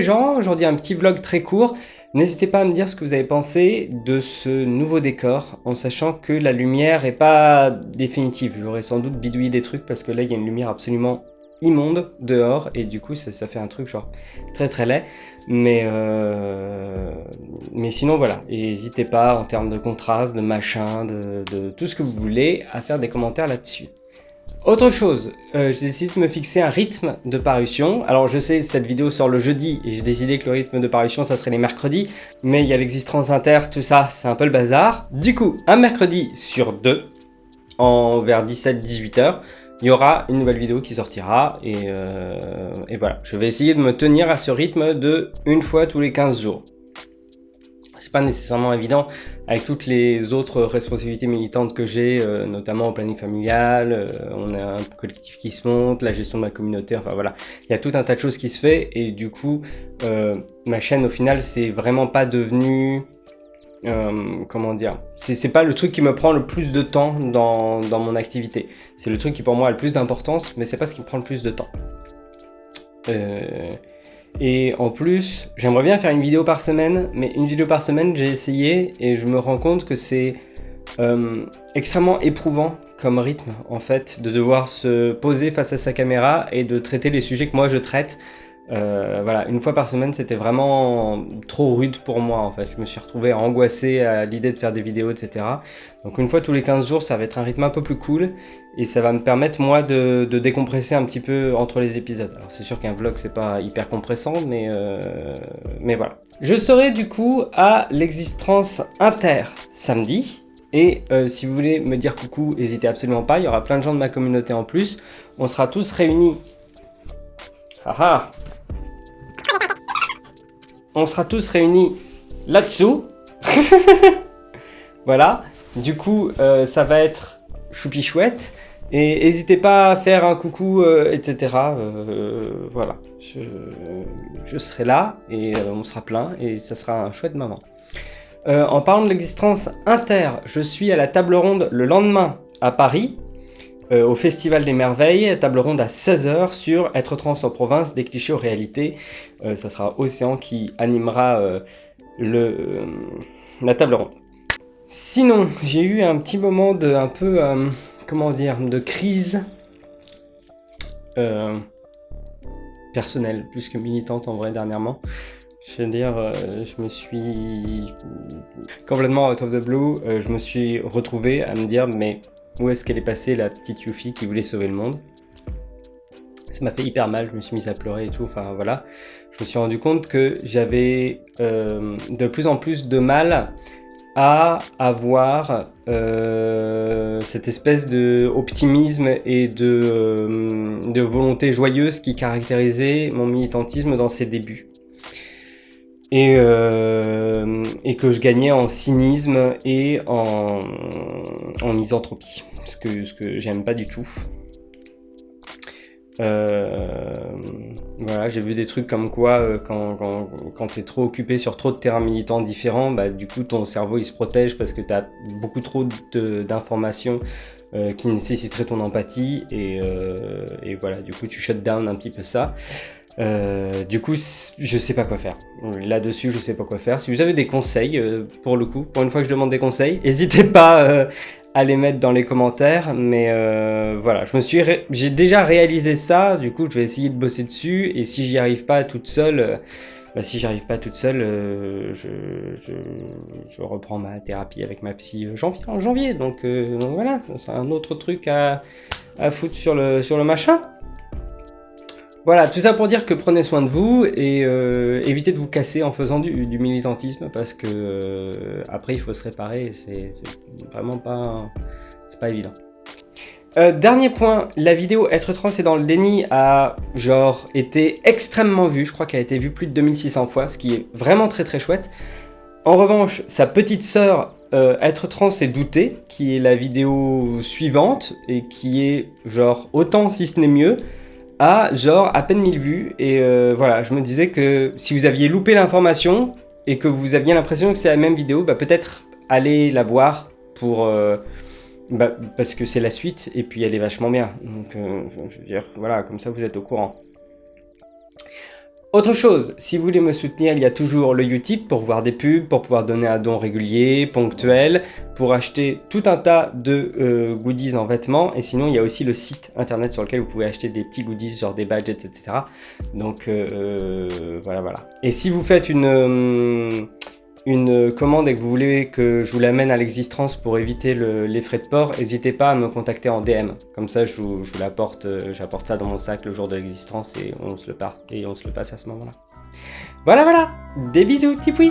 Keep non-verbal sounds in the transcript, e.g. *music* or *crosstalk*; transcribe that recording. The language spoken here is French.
Les gens, aujourd'hui un petit vlog très court. N'hésitez pas à me dire ce que vous avez pensé de ce nouveau décor, en sachant que la lumière est pas définitive. J'aurais sans doute bidouillé des trucs parce que là il y a une lumière absolument immonde dehors et du coup ça, fait un truc genre très très laid. Mais, euh, mais sinon voilà, n'hésitez pas en termes de contraste, de machin, de, de tout ce que vous voulez à faire des commentaires là-dessus. Autre chose, euh, j'ai décidé de me fixer un rythme de parution. Alors je sais, cette vidéo sort le jeudi et j'ai décidé que le rythme de parution, ça serait les mercredis. Mais il y a l'existence inter, tout ça, c'est un peu le bazar. Du coup, un mercredi sur deux, en vers 17-18 heures, il y aura une nouvelle vidéo qui sortira. Et, euh, et voilà, je vais essayer de me tenir à ce rythme de une fois tous les 15 jours pas nécessairement évident avec toutes les autres responsabilités militantes que j'ai, euh, notamment au planning familial, euh, on a un collectif qui se monte, la gestion de ma communauté, enfin voilà, il y a tout un tas de choses qui se fait et du coup, euh, ma chaîne au final, c'est vraiment pas devenu, comment dire, c'est pas le truc qui me prend le plus de temps dans, dans mon activité. C'est le truc qui pour moi a le plus d'importance, mais c'est pas ce qui me prend le plus de temps. Et en plus, j'aimerais bien faire une vidéo par semaine, mais une vidéo par semaine, j'ai essayé et je me rends compte que c'est euh, extrêmement éprouvant comme rythme, en fait, de devoir se poser face à sa caméra et de traiter les sujets que moi je traite euh, voilà, une fois par semaine, c'était vraiment trop rude pour moi en fait. Je me suis retrouvé angoissé à l'idée de faire des vidéos, etc. Donc une fois tous les 15 jours, ça va être un rythme un peu plus cool et ça va me permettre moi de, décompresser un petit peu entre les épisodes. Alors c'est sûr qu'un vlog c'est pas hyper compressant, mais, euh, mais voilà. Je serai du coup à l'existence inter samedi. Et euh, si vous voulez me dire coucou, n'hésitez absolument pas, il y aura plein de gens de ma communauté en plus. On sera tous réunis. Haha on sera tous réunis là-dessous. *laughs* voilà. Du coup, euh, ça va être choupi chouette. Et n'hésitez pas à faire un coucou, euh, etc. Euh, voilà. Je, serai là et on sera plein et ça sera un chouette moment. en parlant de l'existence inter, je suis à la table ronde le lendemain à Paris euh, au Festival des Merveilles, table ronde à 16h sur Être trans en province, des clichés aux réalités. Euh, ça sera Océan qui animera euh, le, la table ronde. Sinon, j'ai eu un petit moment de un peu, comment dire, de crise personnelle, plus que militante en vrai dernièrement. Je veux dire, je me suis complètement out of the blue, je me suis retrouvé à me dire mais où est-ce qu'elle est passée la petite Yuffie qui voulait sauver le monde? Ça m'a fait hyper mal, je me suis mise à pleurer et tout, enfin voilà. Je me suis rendu compte que j'avais euh, de plus en plus de mal à avoir euh, cette espèce d'optimisme et euh, de volonté joyeuse qui caractérisait mon militantisme dans ses débuts et, euh, et que je gagnais en cynisme et en, misanthropie, ce que, ce que j'aime pas du tout. Euh, voilà, j'ai vu des trucs comme quoi euh, quand, quand, tu es trop occupé sur trop de terrains militants différents, bah, du coup ton cerveau il se protège parce que tu as beaucoup trop d'informations euh, qui nécessiteraient ton empathie et, euh, et, voilà, du coup tu shut down un petit peu ça. Du coup, je sais pas quoi faire. Là-dessus, je sais pas quoi faire. Si vous avez des conseils, pour le coup, pour une fois que je demande des conseils, *laughs* n'hésitez pas à les mettre dans les commentaires. Mais voilà, je me suis, j'ai déjà réalisé ça. Du coup, je vais essayer de bosser dessus. Et si j'y arrive pas toute seule, bah, si j'arrive pas toute seule, je, je, reprends ma thérapie avec ma psy janvier, en janvier. Donc, donc voilà, c'est un autre truc à, à foutre sur le, sur le machin. Voilà, tout ça pour dire que prenez soin de vous et euh, évitez de vous casser en faisant du, militantisme parce que euh, après il faut se réparer c'est vraiment pas, évident. Euh, dernier point, la vidéo Être trans et dans le déni a genre été extrêmement vue, je crois qu'elle a été vue plus de 2600 fois, ce qui est vraiment très très chouette. En revanche, sa petite sœur être trans et douter, qui est la vidéo suivante, et qui est genre autant si ce n'est mieux, à genre à peine 1000 vues. Et euh, voilà, je me disais que si vous aviez loupé l'information, et que vous aviez l'impression que c'est la même vidéo, bah peut-être aller la voir pour... Euh, bah, parce que c'est la suite, et puis elle est vachement bien. Donc, je veux dire, voilà, comme ça vous êtes au courant. Autre chose, si vous voulez me soutenir, il y a toujours le Utip pour voir des pubs, pour pouvoir donner un don régulier, ponctuel, pour acheter tout un tas de euh, goodies en vêtements. Et sinon, il y a aussi le site internet sur lequel vous pouvez acheter des petits goodies, genre des badges, etc. Donc euh, euh, voilà, voilà. Et si vous faites une une commande et que vous voulez que je vous l'amène à l'existence pour éviter les frais de port, n'hésitez pas à me contacter en DM. Comme ça, je vous, l'apporte, euh, j'apporte ça dans mon sac le jour de l'existence et on se le et on se le passe à ce moment-là. Voilà, voilà. Des bisous, tipoui.